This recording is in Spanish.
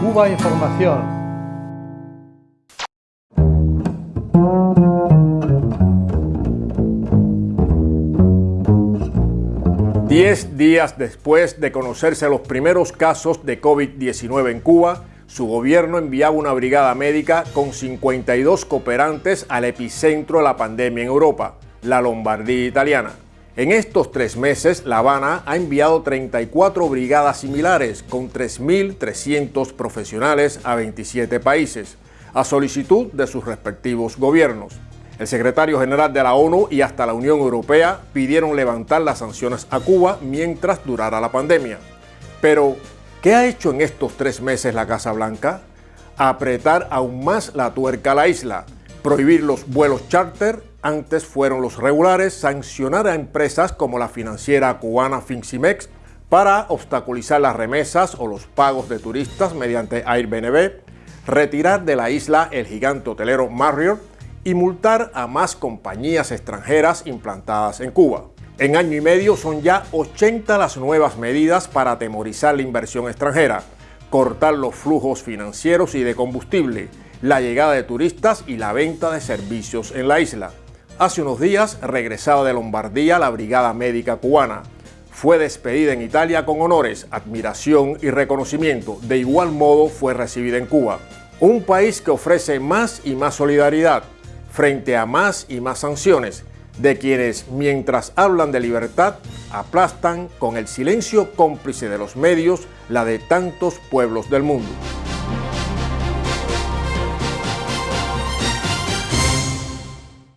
Cuba Información. Diez días después de conocerse los primeros casos de COVID-19 en Cuba, su gobierno enviaba una brigada médica con 52 cooperantes al epicentro de la pandemia en Europa, la Lombardía italiana. En estos tres meses, La Habana ha enviado 34 brigadas similares con 3.300 profesionales a 27 países, a solicitud de sus respectivos gobiernos. El secretario general de la ONU y hasta la Unión Europea pidieron levantar las sanciones a Cuba mientras durara la pandemia. Pero, ¿qué ha hecho en estos tres meses la Casa Blanca? Apretar aún más la tuerca a la isla, prohibir los vuelos charter antes fueron los regulares, sancionar a empresas como la financiera cubana Finximex para obstaculizar las remesas o los pagos de turistas mediante Airbnb, retirar de la isla el gigante hotelero Marriott y multar a más compañías extranjeras implantadas en Cuba. En año y medio son ya 80 las nuevas medidas para atemorizar la inversión extranjera, cortar los flujos financieros y de combustible, la llegada de turistas y la venta de servicios en la isla. Hace unos días regresaba de Lombardía la Brigada Médica Cubana. Fue despedida en Italia con honores, admiración y reconocimiento. De igual modo fue recibida en Cuba. Un país que ofrece más y más solidaridad frente a más y más sanciones de quienes, mientras hablan de libertad, aplastan con el silencio cómplice de los medios la de tantos pueblos del mundo.